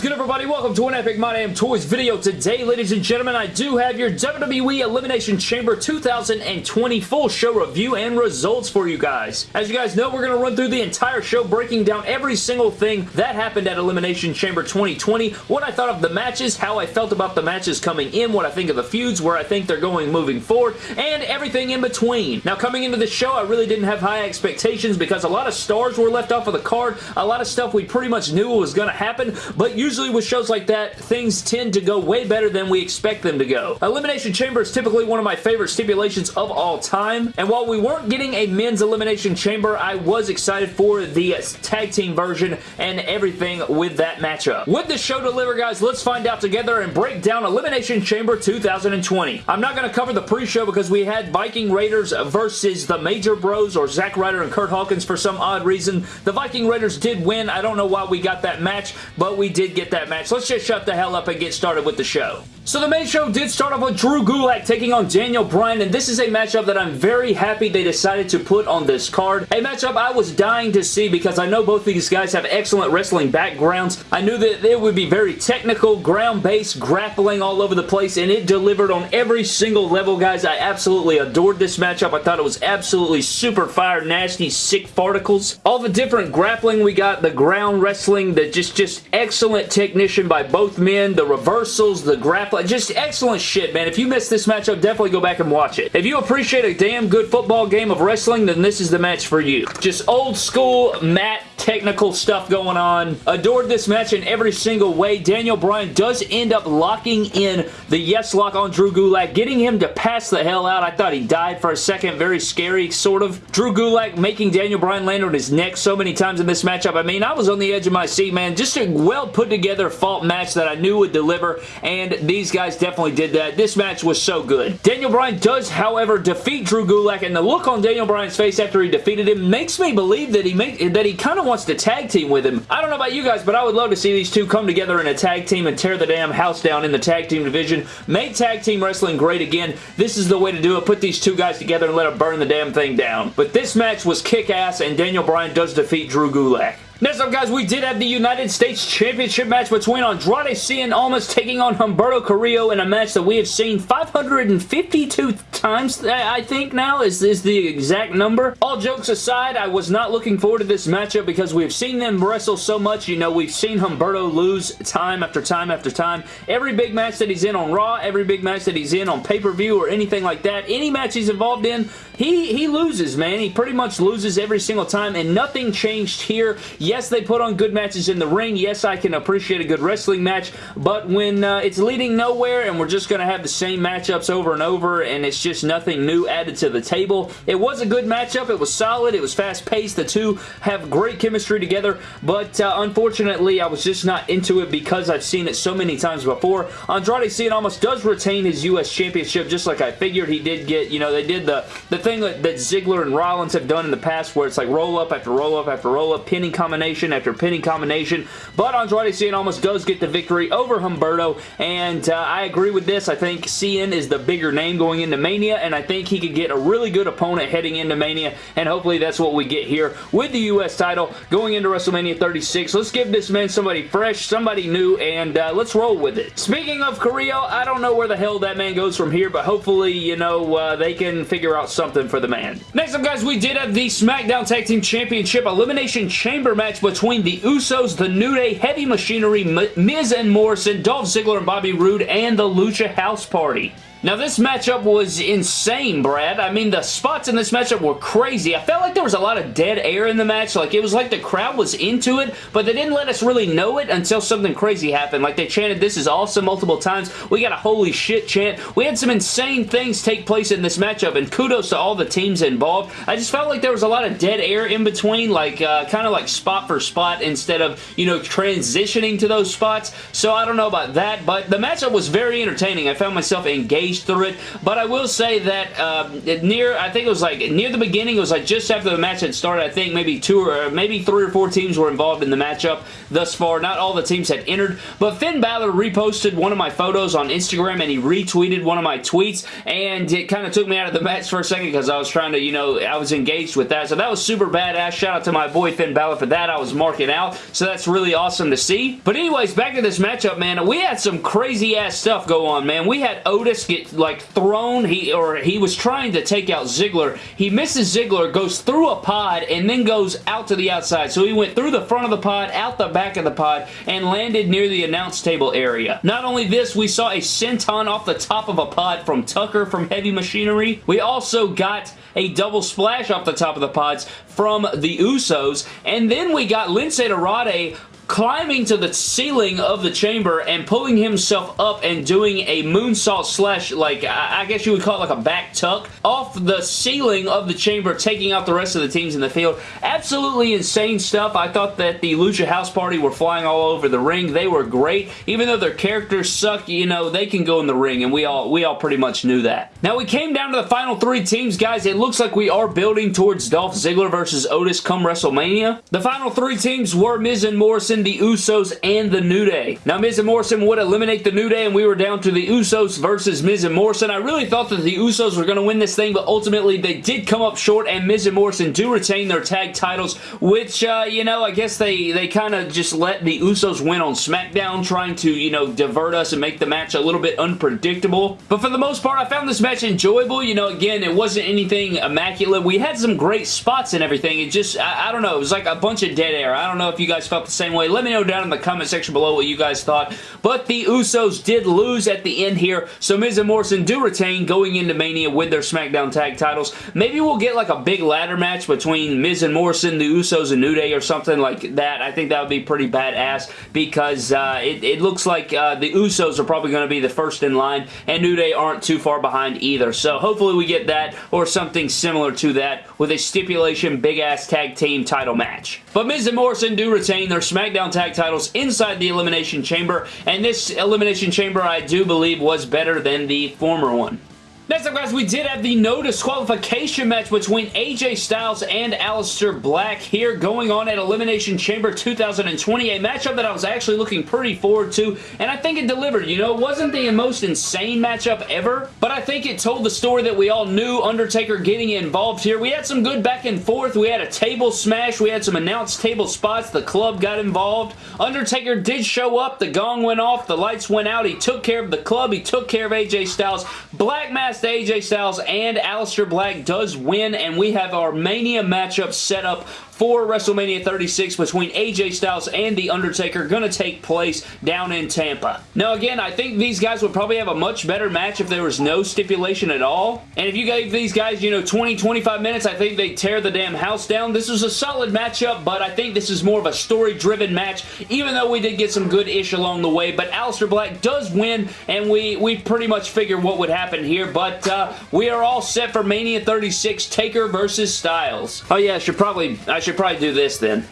is good, everybody? Welcome to an Epic My Damn Toys video. Today, ladies and gentlemen, I do have your WWE Elimination Chamber 2020 full show review and results for you guys. As you guys know, we're going to run through the entire show, breaking down every single thing that happened at Elimination Chamber 2020, what I thought of the matches, how I felt about the matches coming in, what I think of the feuds, where I think they're going moving forward, and everything in between. Now, coming into the show, I really didn't have high expectations because a lot of stars were left off of the card, a lot of stuff we pretty much knew was going to happen, but usually with shows like that, things tend to go way better than we expect them to go. Elimination Chamber is typically one of my favorite stipulations of all time, and while we weren't getting a men's Elimination Chamber, I was excited for the tag team version and everything with that matchup. Would the show deliver, guys? Let's find out together and break down Elimination Chamber 2020. I'm not going to cover the pre-show because we had Viking Raiders versus the Major Bros or Zack Ryder and Curt Hawkins for some odd reason. The Viking Raiders did win. I don't know why we got that match, but we did get that match. Let's just shut the hell up and get started with the show. So the main show did start off with Drew Gulak taking on Daniel Bryan, and this is a matchup that I'm very happy they decided to put on this card. A matchup I was dying to see because I know both these guys have excellent wrestling backgrounds. I knew that it would be very technical, ground-based, grappling all over the place, and it delivered on every single level, guys. I absolutely adored this matchup. I thought it was absolutely super fire, nasty, sick farticles. All the different grappling we got, the ground wrestling, the just, just excellent technician by both men, the reversals, the grappling, just excellent shit, man. If you missed this matchup, definitely go back and watch it. If you appreciate a damn good football game of wrestling, then this is the match for you. Just old school mat technical stuff going on. Adored this match in every single way. Daniel Bryan does end up locking in the yes lock on Drew Gulak, getting him to pass the hell out. I thought he died for a second. Very scary, sort of. Drew Gulak making Daniel Bryan land on his neck so many times in this matchup. I mean, I was on the edge of my seat, man. Just a well put together fault match that I knew would deliver, and these guys definitely did that. This match was so good. Daniel Bryan does, however, defeat Drew Gulak, and the look on Daniel Bryan's face after he defeated him makes me believe that he that he kind of wants to tag team with him. I don't know about you guys, but I would love to see these two come together in a tag team and tear the damn house down in the tag team division. Make tag team wrestling great again. This is the way to do it. Put these two guys together and let them burn the damn thing down. But this match was kick-ass, and Daniel Bryan does defeat Drew Gulak. Next up, guys, we did have the United States Championship match between Andrade Cien Almas taking on Humberto Carrillo in a match that we have seen 552 times, I think now, is, is the exact number. All jokes aside, I was not looking forward to this matchup because we've seen them wrestle so much. You know, we've seen Humberto lose time after time after time. Every big match that he's in on Raw, every big match that he's in on pay-per-view or anything like that, any match he's involved in, he, he loses, man. He pretty much loses every single time, and nothing changed here. They put on good matches in the ring. Yes, I can appreciate a good wrestling match, but when uh, it's leading nowhere and we're just going to have the same matchups over and over and it's just nothing new added to the table, it was a good matchup. It was solid. It was fast-paced. The two have great chemistry together, but uh, unfortunately, I was just not into it because I've seen it so many times before. Andrade Cien Almas does retain his U.S. Championship just like I figured he did get. You know, they did the, the thing that, that Ziggler and Rollins have done in the past where it's like roll up after roll up after roll up, pinning combination after pinning combination. But Andrade Cien Almas does get the victory over Humberto, and uh, I agree with this. I think Cien is the bigger name going into Mania, and I think he could get a really good opponent heading into Mania, and hopefully that's what we get here with the U.S. title going into WrestleMania 36. Let's give this man somebody fresh, somebody new, and uh, let's roll with it. Speaking of Carrillo, I don't know where the hell that man goes from here, but hopefully, you know, uh, they can figure out something for the man. Next up, guys, we did have the SmackDown Tag Team Championship Elimination Chamber match between the Usos, the New Day, Heavy Machinery, Miz and Morrison, Dolph Ziggler and Bobby Roode, and the Lucha House Party. Now, this matchup was insane, Brad. I mean, the spots in this matchup were crazy. I felt like there was a lot of dead air in the match. Like, it was like the crowd was into it, but they didn't let us really know it until something crazy happened. Like, they chanted, this is awesome multiple times. We got a holy shit chant. We had some insane things take place in this matchup, and kudos to all the teams involved. I just felt like there was a lot of dead air in between, like, uh, kind of like spot for spot instead of, you know, transitioning to those spots. So, I don't know about that, but the matchup was very entertaining. I found myself engaged through it, but I will say that um, near, I think it was like near the beginning, it was like just after the match had started, I think maybe two or maybe three or four teams were involved in the matchup thus far. Not all the teams had entered, but Finn Balor reposted one of my photos on Instagram and he retweeted one of my tweets, and it kind of took me out of the match for a second because I was trying to, you know, I was engaged with that, so that was super badass. Shout out to my boy Finn Balor for that. I was marking out, so that's really awesome to see. But anyways, back to this matchup, man. We had some crazy ass stuff go on, man. We had Otis get, like, thrown, he or he was trying to take out Ziggler. He misses Ziggler, goes through a pod, and then goes out to the outside. So he went through the front of the pod, out the back of the pod, and landed near the announce table area. Not only this, we saw a senton off the top of a pod from Tucker from Heavy Machinery. We also got a double splash off the top of the pods from the Usos. And then we got Lince Dorado climbing to the ceiling of the chamber and pulling himself up and doing a moonsault slash, like, I guess you would call it like a back tuck, off the ceiling of the chamber, taking out the rest of the teams in the field. Absolutely insane stuff. I thought that the Lucha House Party were flying all over the ring. They were great. Even though their characters suck, you know, they can go in the ring, and we all, we all pretty much knew that. Now, we came down to the final three teams, guys. It looks like we are building towards Dolph Ziggler versus Otis come WrestleMania. The final three teams were Miz and Morrison the Usos, and the New Day. Now, Miz and Morrison would eliminate the New Day, and we were down to the Usos versus Miz and Morrison. I really thought that the Usos were going to win this thing, but ultimately they did come up short, and Miz and Morrison do retain their tag titles, which, uh, you know, I guess they, they kind of just let the Usos win on SmackDown, trying to, you know, divert us and make the match a little bit unpredictable. But for the most part, I found this match enjoyable. You know, again, it wasn't anything immaculate. We had some great spots and everything. It just, I, I don't know, it was like a bunch of dead air. I don't know if you guys felt the same way let me know down in the comment section below what you guys thought. But the Usos did lose at the end here, so Miz and Morrison do retain going into Mania with their SmackDown tag titles. Maybe we'll get like a big ladder match between Miz and Morrison, the Usos, and New Day or something like that. I think that would be pretty badass because uh, it, it, looks like uh, the Usos are probably going to be the first in line, and New Day aren't too far behind either. So hopefully we get that or something similar to that with a stipulation big-ass tag team title match. But Miz and Morrison do retain their SmackDown SmackDown Tag titles inside the Elimination Chamber, and this Elimination Chamber I do believe was better than the former one. Next up, guys, we did have the no disqualification match between AJ Styles and Aleister Black here going on at Elimination Chamber 2020, a matchup that I was actually looking pretty forward to, and I think it delivered. You know, it wasn't the most insane matchup ever, but I think it told the story that we all knew Undertaker getting involved here. We had some good back and forth. We had a table smash. We had some announced table spots. The club got involved. Undertaker did show up. The gong went off. The lights went out. He took care of the club. He took care of AJ Styles. Black Mass AJ Styles and Aleister Black does win, and we have our Mania matchup set up for WrestleMania 36 between AJ Styles and The Undertaker going to take place down in Tampa. Now again, I think these guys would probably have a much better match if there was no stipulation at all. And if you gave these guys, you know, 20, 25 minutes, I think they tear the damn house down. This was a solid matchup, but I think this is more of a story-driven match, even though we did get some good ish along the way. But Aleister Black does win, and we, we pretty much figure what would happen here. But uh, we are all set for Mania 36, Taker versus Styles. Oh yeah, I should probably, I should should probably do this then.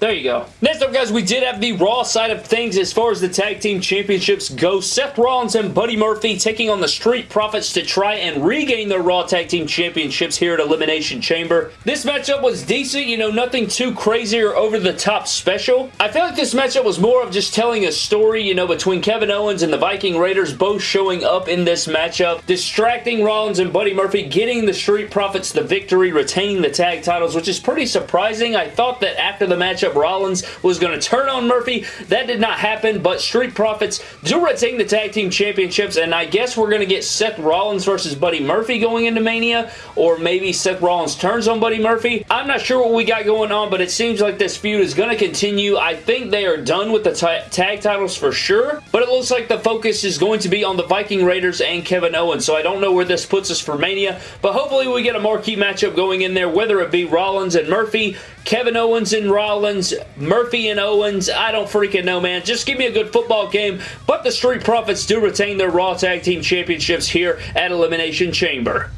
There you go. Next up, guys, we did have the Raw side of things as far as the Tag Team Championships go. Seth Rollins and Buddy Murphy taking on the Street Profits to try and regain their Raw Tag Team Championships here at Elimination Chamber. This matchup was decent, you know, nothing too crazy or over-the-top special. I feel like this matchup was more of just telling a story, you know, between Kevin Owens and the Viking Raiders both showing up in this matchup, distracting Rollins and Buddy Murphy, getting the Street Profits the victory, retaining the tag titles, which is pretty surprising. I thought that after the matchup, Rollins was going to turn on Murphy. That did not happen, but Street Profits do retain the Tag Team Championships, and I guess we're going to get Seth Rollins versus Buddy Murphy going into Mania, or maybe Seth Rollins turns on Buddy Murphy. I'm not sure what we got going on, but it seems like this feud is going to continue. I think they are done with the tag titles for sure, but it looks like the focus is going to be on the Viking Raiders and Kevin Owens, so I don't know where this puts us for Mania, but hopefully we get a marquee matchup going in there, whether it be Rollins and Murphy, Kevin Owens and Rollins, Murphy and Owens. I don't freaking know, man. Just give me a good football game. But the Street Profits do retain their Raw Tag Team Championships here at Elimination Chamber.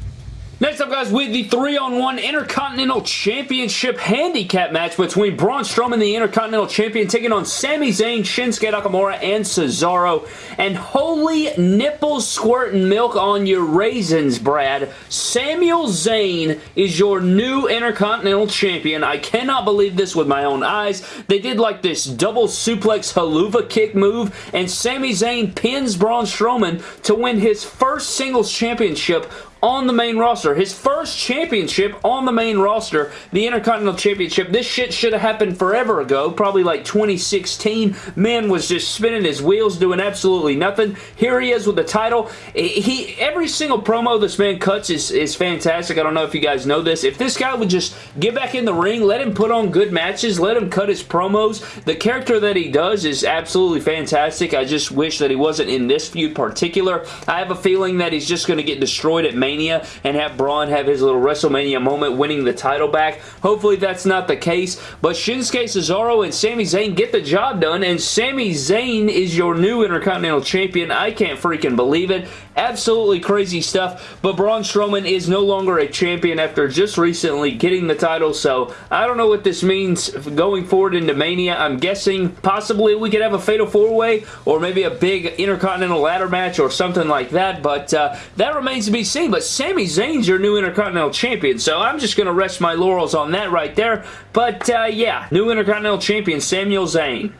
Next up, guys, with the 3-on-1 Intercontinental Championship Handicap match between Braun Strowman, the Intercontinental Champion, taking on Sami Zayn, Shinsuke Nakamura, and Cesaro. And holy nipples squirting milk on your raisins, Brad. Samuel Zayn is your new Intercontinental Champion. I cannot believe this with my own eyes. They did like this double suplex helluva kick move, and Sami Zayn pins Braun Strowman to win his first singles championship on the main roster. His first championship on the main roster, the Intercontinental Championship. This shit should have happened forever ago, probably like 2016. Man was just spinning his wheels, doing absolutely nothing. Here he is with the title. Eh, he Every single promo this man cuts is, is fantastic. I don't know if you guys know this. If this guy would just get back in the ring, let him put on good matches, let him cut his promos. The character that he does is absolutely fantastic. I just wish that he wasn't in this feud particular. I have a feeling that he's just going to get destroyed at Main WrestleMania and have Braun have his little WrestleMania moment winning the title back. Hopefully that's not the case, but Shinsuke Cesaro and Sami Zayn get the job done, and Sami Zayn is your new Intercontinental Champion. I can't freaking believe it. Absolutely crazy stuff, but Braun Strowman is no longer a champion after just recently getting the title, so I don't know what this means going forward into Mania. I'm guessing possibly we could have a Fatal 4-Way or maybe a big Intercontinental ladder match or something like that, but uh, that remains to be seen, but Sami Zayn's your new Intercontinental Champion, so I'm just going to rest my laurels on that right there, but uh, yeah, new Intercontinental Champion, Samuel Zayn.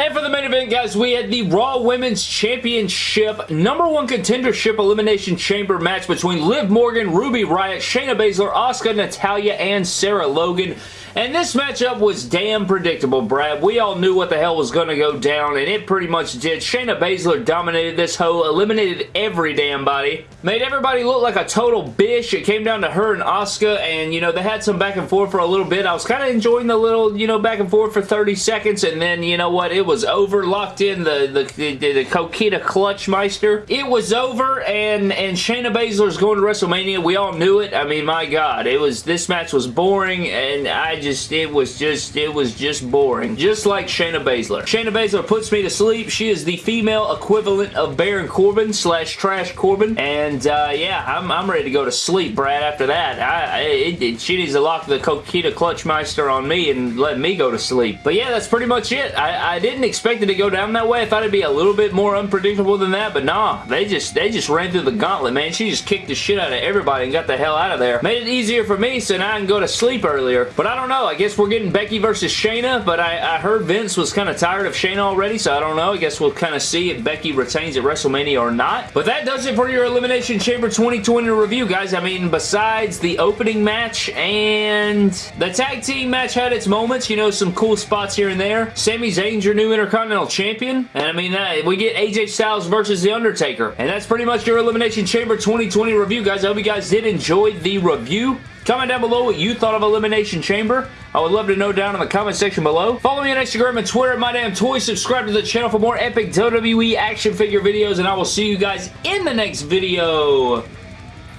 And for the main event, guys, we had the Raw Women's Championship number one contendership elimination chamber match between Liv Morgan, Ruby Riot, Shayna Baszler, Asuka, Natalya, and Sarah Logan. And this matchup was damn predictable, Brad. We all knew what the hell was going to go down, and it pretty much did. Shayna Baszler dominated this hoe, eliminated every damn body, made everybody look like a total bitch. It came down to her and Asuka, and, you know, they had some back and forth for a little bit. I was kind of enjoying the little, you know, back and forth for 30 seconds, and then, you know what, it was over. Locked in the, the, the, the Coquina Clutchmeister. It was over, and, and Shayna Baszler's going to WrestleMania. We all knew it. I mean, my God, it was, this match was boring, and I just, it was just, it was just boring. Just like Shayna Baszler. Shayna Baszler puts me to sleep. She is the female equivalent of Baron Corbin slash Trash Corbin. And, uh, yeah, I'm, I'm ready to go to sleep, Brad, after that. I, it, it, she needs to lock the Coquina Clutchmeister on me and let me go to sleep. But yeah, that's pretty much it. I, I didn't expect it to go down that way. I thought it'd be a little bit more unpredictable than that, but nah, they just, they just ran through the gauntlet, man. She just kicked the shit out of everybody and got the hell out of there. Made it easier for me so now I can go to sleep earlier. But I don't know. I guess we're getting Becky versus Shayna, but I, I heard Vince was kind of tired of Shayna already, so I don't know. I guess we'll kind of see if Becky retains at WrestleMania or not. But that does it for your Elimination Chamber 2020 review, guys. I mean, besides the opening match and the tag team match had its moments, you know, some cool spots here and there. Sami Zayn's your new Intercontinental Champion, and I mean, uh, we get AJ Styles versus The Undertaker, and that's pretty much your Elimination Chamber 2020 review, guys. I hope you guys did enjoy the review. Comment down below what you thought of Elimination Chamber. I would love to know down in the comment section below. Follow me on Instagram and Twitter at MyDamnToys. Subscribe to the channel for more epic WWE action figure videos, and I will see you guys in the next video.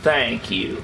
Thank you.